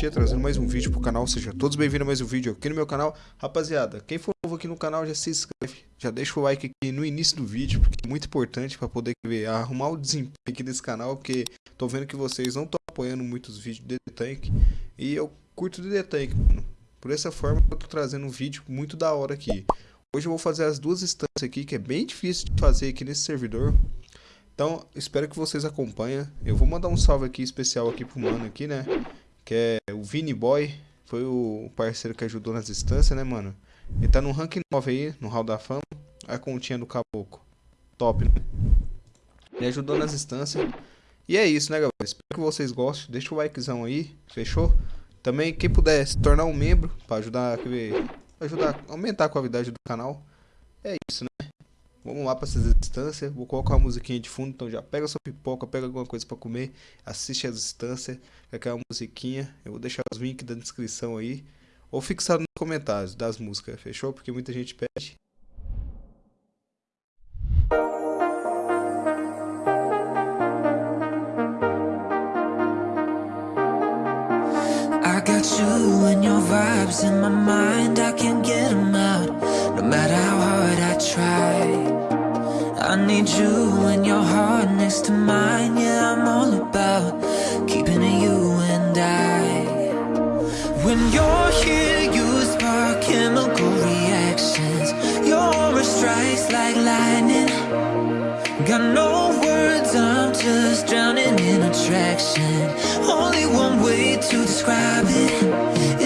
Fatia trazendo mais um vídeo pro canal, seja todos bem-vindos a mais um vídeo aqui no meu canal. Rapaziada, quem for novo aqui no canal já se inscreve, já deixa o like aqui no início do vídeo, porque é muito importante para poder ver, arrumar o desempenho aqui desse canal, porque tô vendo que vocês não estão apoiando muitos vídeos de The Tank, e eu curto The Tank, mano. Por essa forma eu tô trazendo um vídeo muito da hora aqui. Hoje eu vou fazer as duas instâncias aqui, que é bem difícil de fazer aqui nesse servidor. Então, espero que vocês acompanhem. Eu vou mandar um salve aqui especial aqui pro mano aqui, né? Que é o Vini Boy. Foi o parceiro que ajudou nas instâncias, né, mano? Ele tá no rank 9 aí, no Hall da Fama. A continha do Caboclo. Top, né? Ele ajudou nas instâncias. E é isso, né, galera? Espero que vocês gostem. Deixa o likezão aí, fechou? Também, quem puder se tornar um membro para ajudar, ajudar a aumentar a qualidade do canal. É isso, né? Vamos lá para essas instâncias. Vou colocar uma musiquinha de fundo. Então já pega sua pipoca, pega alguma coisa para comer. Assiste as instâncias. Aquela musiquinha. Eu vou deixar os links da descrição aí. Ou fixado nos comentários das músicas. Fechou? Porque muita gente pede. Got you and your vibes in my mind. I can't get them out No matter how hard I try. I need you and your heart next to mine. Yeah, I'm all about keeping it you and I. When you're here, you spark chemical reactions. Your aura strikes like lightning Got no words, I'm just drowning in attraction. Only one way to describe it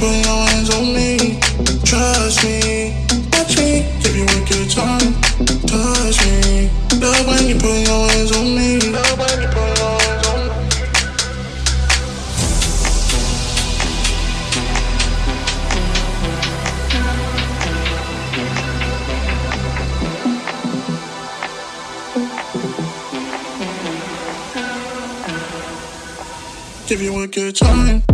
put your hands on me. Trust me, me. You touch me. Love when you put your hands on me. Love when you put your hands on me. Give you a good time.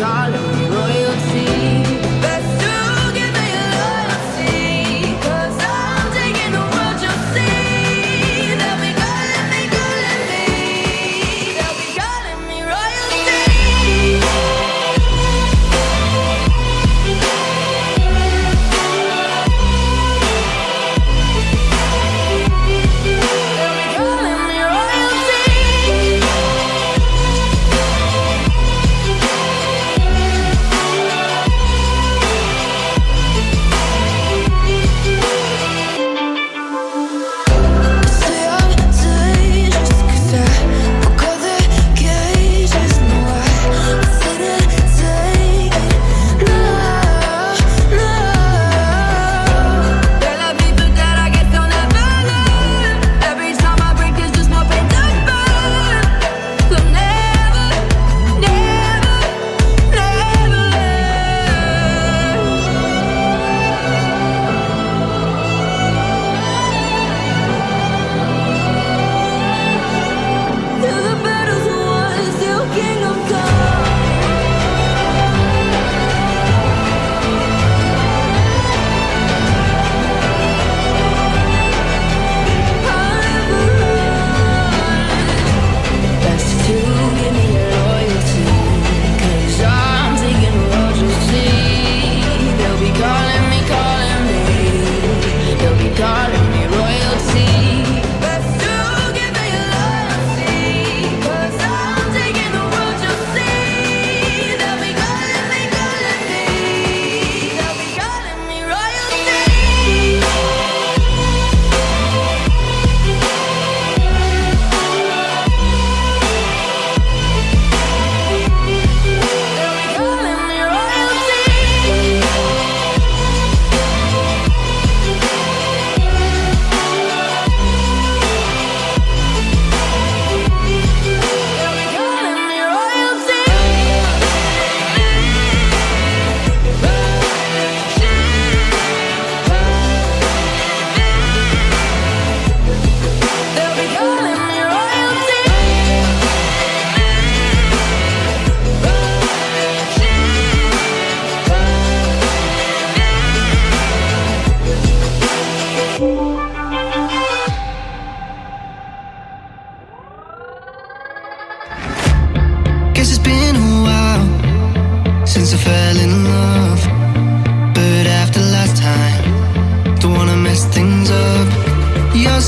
God.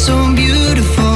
So beautiful,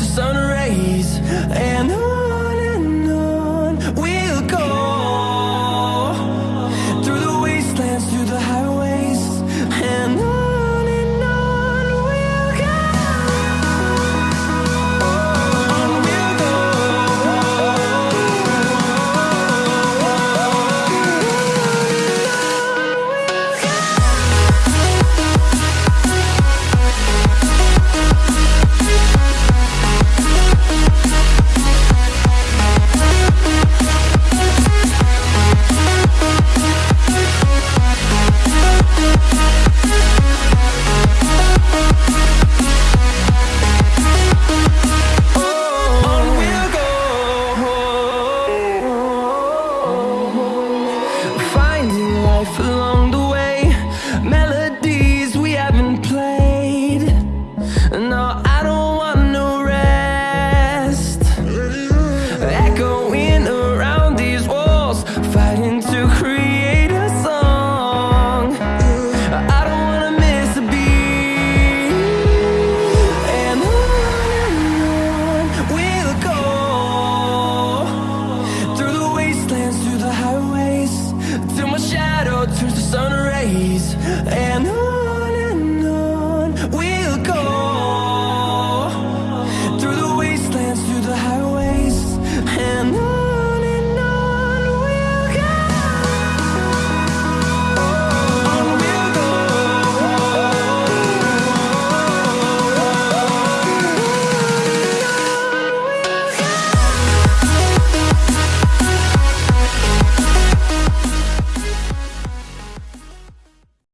the sun rays and the